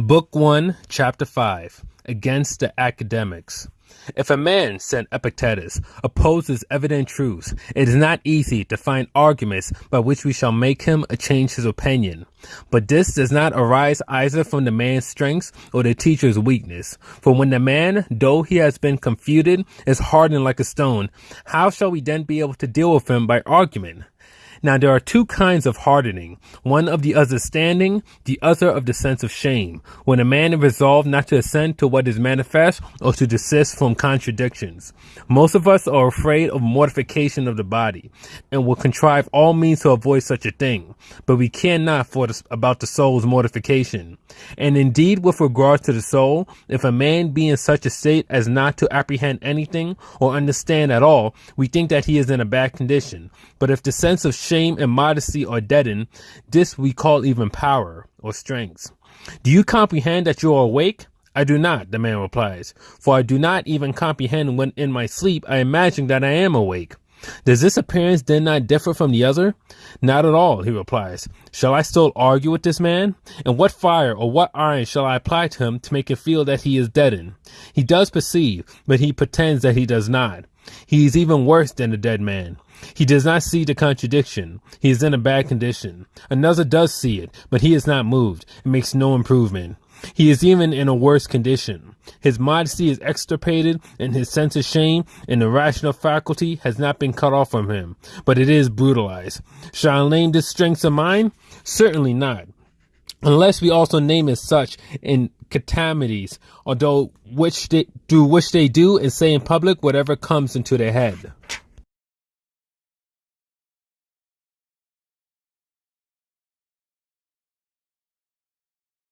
Book 1, Chapter 5 Against the Academics. If a man, said Epictetus, opposes evident truths, it is not easy to find arguments by which we shall make him change his opinion. But this does not arise either from the man's strength or the teacher's weakness. For when the man, though he has been confuted, is hardened like a stone, how shall we then be able to deal with him by argument? Now there are two kinds of hardening, one of the understanding, the other of the sense of shame, when a man is resolved not to assent to what is manifest or to desist from contradictions. Most of us are afraid of mortification of the body and will contrive all means to avoid such a thing, but we care not for the, about the soul's mortification. And indeed, with regard to the soul, if a man be in such a state as not to apprehend anything or understand at all, we think that he is in a bad condition. But if the sense of shame and modesty are deadened, this we call even power or strength. Do you comprehend that you are awake? I do not, the man replies, for I do not even comprehend when in my sleep I imagine that I am awake. Does this appearance then not differ from the other? Not at all, he replies. Shall I still argue with this man? And what fire or what iron shall I apply to him to make him feel that he is deadened? He does perceive, but he pretends that he does not. He is even worse than a dead man. He does not see the contradiction. He is in a bad condition. Another does see it, but he is not moved and makes no improvement. He is even in a worse condition. His modesty is extirpated and his sense of shame and the rational faculty has not been cut off from him, but it is brutalized. Shall I name this strength of mine? Certainly not. Unless we also name it such in calamities, although which they do which they do and say in public whatever comes into their head.